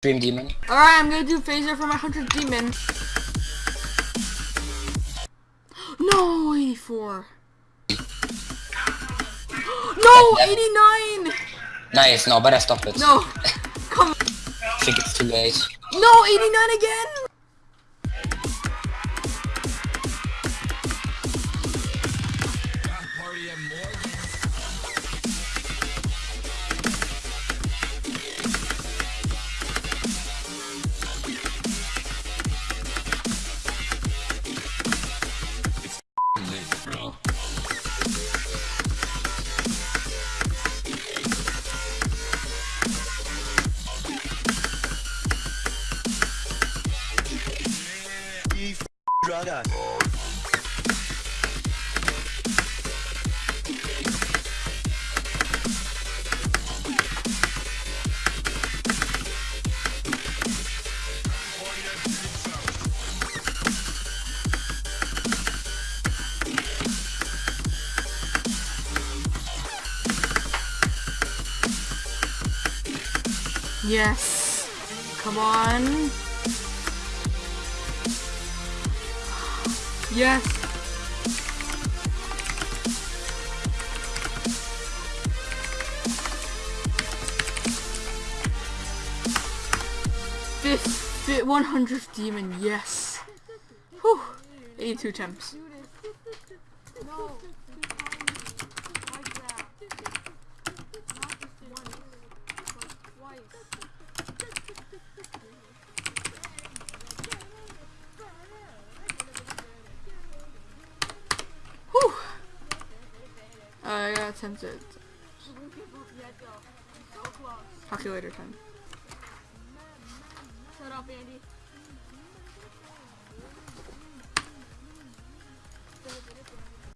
Dream Demon. Alright, I'm gonna do phaser for my 100 demon. No, 84. No, 89! Nice, no, better stop it. No, come I think it's too late. No, 89 again! Drugger. Yes. Come on. Yes. Fifth, fifth, 100th demon, yes. Whew. 82 attempts. Whew. I got attempted. Calculator time. Shut up, Andy.